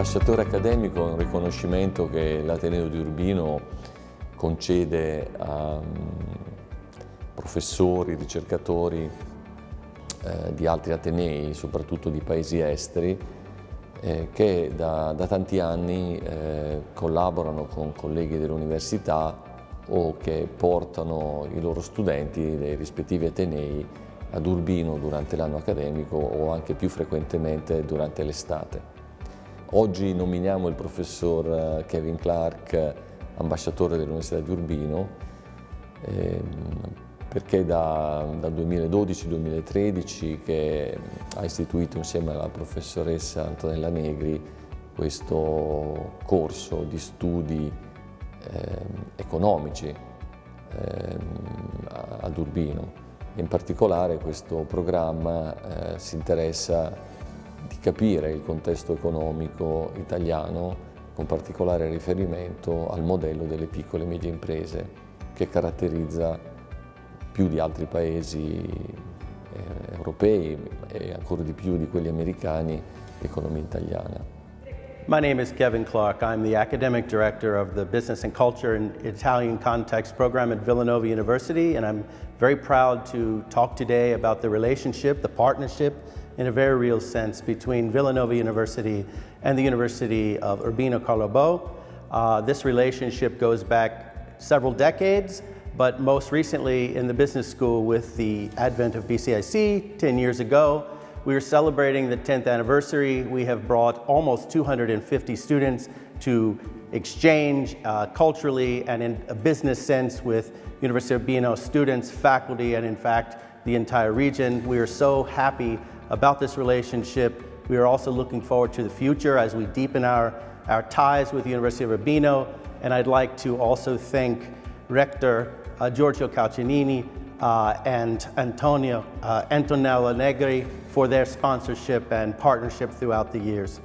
L'ambasciatore accademico è un riconoscimento che l'Ateneo di Urbino concede a mm, professori, ricercatori eh, di altri Atenei, soprattutto di paesi esteri, eh, che da, da, tanti anni eh, collaborano con colleghi dell'università o che portano i loro studenti dei rispettivi Atenei ad Urbino durante l'anno accademico o anche più frequentemente durante l'estate. Oggi nominiamo il professor eh, Kevin Clark ambasciatore dell'Università di Urbino ehm, perché da, dal 2012-2013 che ha istituito insieme alla professoressa Antonella Negri questo corso di studi eh, economici eh, ad Urbino. In particolare questo programma eh, si interessa di capire il contesto economico italiano con particolare riferimento al modello delle piccole e medie imprese che caratterizza più di altri paesi eh, europei e ancora di più di quelli americani l'economia italiana. My name is Kevin Clark. I'm the Academic Director of the Business and Culture and Italian Context program at Villanova University, and I'm very proud to talk today about the relationship, the partnership, in a very real sense, between Villanova University and the University of Urbino Carlobo. Uh, this relationship goes back several decades, but most recently in the business school with the advent of BCIC 10 years ago, we are celebrating the 10th anniversary. We have brought almost 250 students to exchange uh, culturally and in a business sense with University of Urbino students, faculty, and in fact, the entire region. We are so happy about this relationship. We are also looking forward to the future as we deepen our, our ties with the University of Urbino. And I'd like to also thank Rector uh, Giorgio Calcinini uh, and Antonio, uh, Antonella Negri for their sponsorship and partnership throughout the years.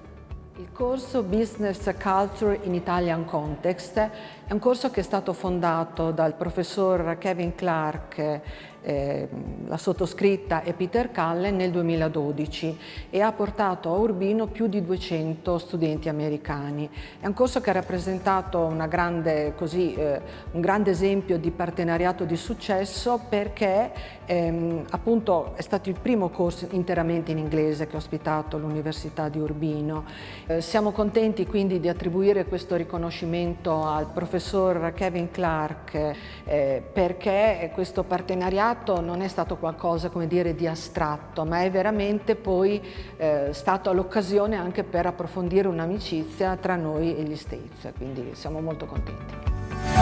Il corso Business Culture in Italian Context è un corso che è stato fondato dal professor Kevin Clark eh, la sottoscritta e Peter Cullen nel 2012 e ha portato a Urbino più di 200 studenti americani. È un corso che ha rappresentato grande, così, eh, un grande esempio di partenariato di successo perché ehm, appunto è stato il primo corso interamente in inglese che ha ospitato l'Università di Urbino. Eh, siamo contenti quindi di attribuire questo riconoscimento al professor Kevin Clark eh, perché questo partenariato non è stato qualcosa come dire di astratto, ma è veramente poi eh, stato l'occasione anche per approfondire un'amicizia tra noi e gli States, quindi siamo molto contenti.